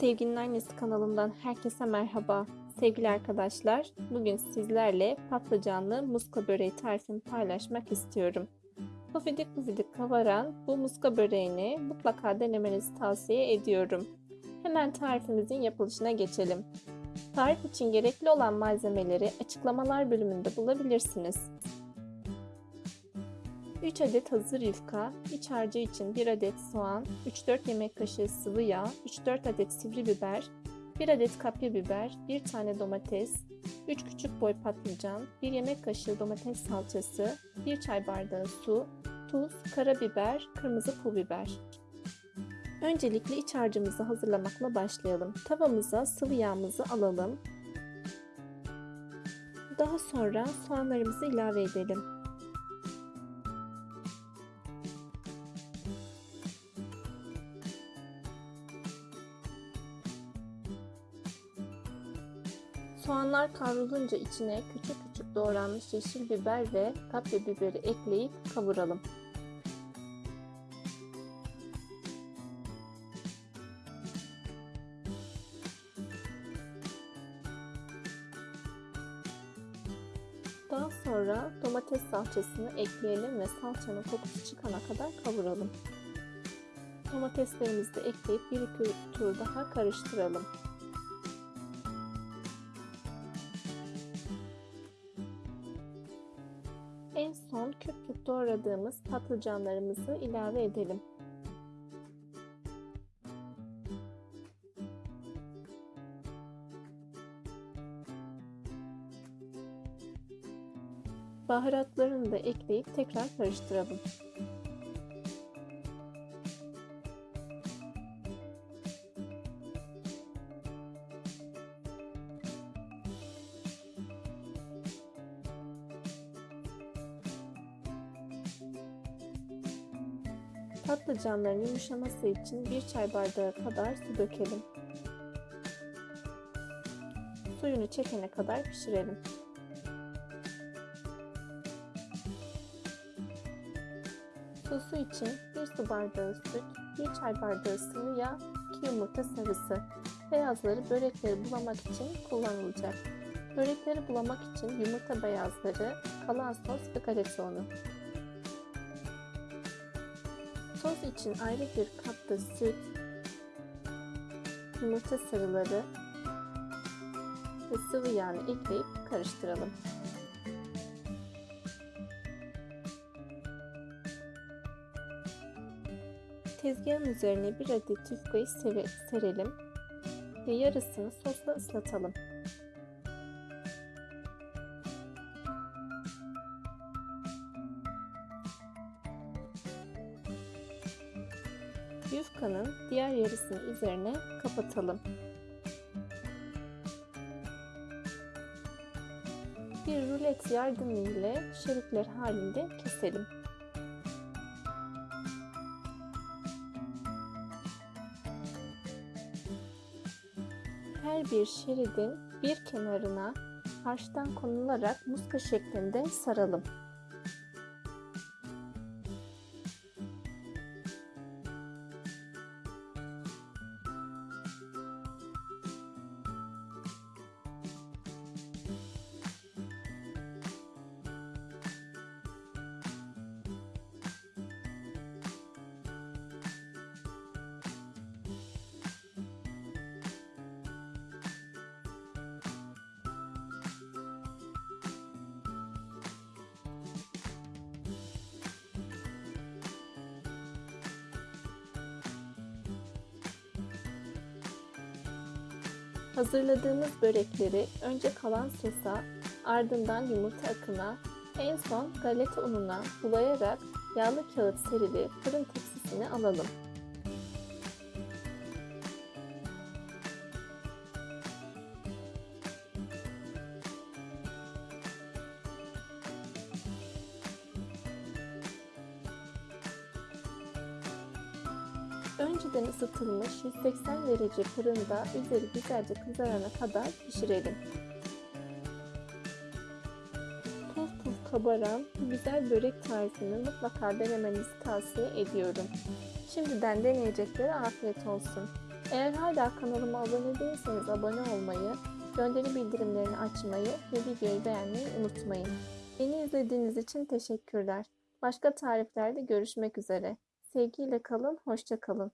Sevginin Annesi kanalımdan herkese merhaba. Sevgili arkadaşlar, bugün sizlerle patlıcanlı muska böreği tarifini paylaşmak istiyorum. Pufidik pufidik kavaran bu muska böreğini mutlaka denemenizi tavsiye ediyorum. Hemen tarifimizin yapılışına geçelim. Tarif için gerekli olan malzemeleri açıklamalar bölümünde bulabilirsiniz. 3 adet hazır yufka, iç harcı için 1 adet soğan, 3-4 yemek kaşığı sıvı yağ, 3-4 adet sivri biber, 1 adet kapya biber, 1 tane domates, 3 küçük boy patlıcan, 1 yemek kaşığı domates salçası, 1 çay bardağı su, tuz, karabiber, kırmızı pul biber. Öncelikle iç harcımızı hazırlamakla başlayalım. Tavamıza sıvı yağımızı alalım. Daha sonra soğanlarımızı ilave edelim. Soğanlar kavrulunca içine küçük küçük doğranmış yeşil biber ve kapya biberi ekleyip kavuralım. Daha sonra domates salçasını ekleyelim ve salçanın kokusu çıkana kadar kavuralım. Domateslerimizi de ekleyip bir iki tur daha karıştıralım. Küp küp doğradığımız patlıcanlarımızı ilave edelim. Baharatlarını da ekleyip tekrar karıştıralım. Patlıcanların yumuşaması için bir çay bardağı kadar su dökelim. Suyunu çekene kadar pişirelim. Sosu için 1 su bardağı süt, 1 çay bardağı sıvı yağ, 2 yumurta sarısı. Beyazları börekleri bulamak için kullanılacak. Börekleri bulamak için yumurta beyazları, kalan sos ve galeta unu. Sos için ayrı bir kapta süt, yumurta sarıları ve sıvı yağını ekleyip karıştıralım. Tezgahın üzerine bir adet yufkayı serelim ve yarısını sosla ıslatalım. Yufkanın diğer yarısını üzerine kapatalım. Bir rulet yardımıyla şeritler halinde keselim. Her bir şeridin bir kenarına harçtan konularak muska şeklinde saralım. Hazırladığımız börekleri önce kalan sosa, ardından yumurta akına, en son galeta ununa bulayarak yağlı kağıt serili fırın tepsisine alalım. Önceden ısıtılmış 180 derece fırında üzeri güzelce kızarana kadar pişirelim. Puf puf kabaran bu güzel börek tarifini mutlaka denemenizi tavsiye ediyorum. Şimdiden deneyeceklere afiyet olsun. Eğer hala kanalıma abone değilseniz abone olmayı, gönderi bildirimlerini açmayı ve videoyu beğenmeyi unutmayın. Beni izlediğiniz için teşekkürler. Başka tariflerde görüşmek üzere. Sevgiyle kalın, hoşça kalın.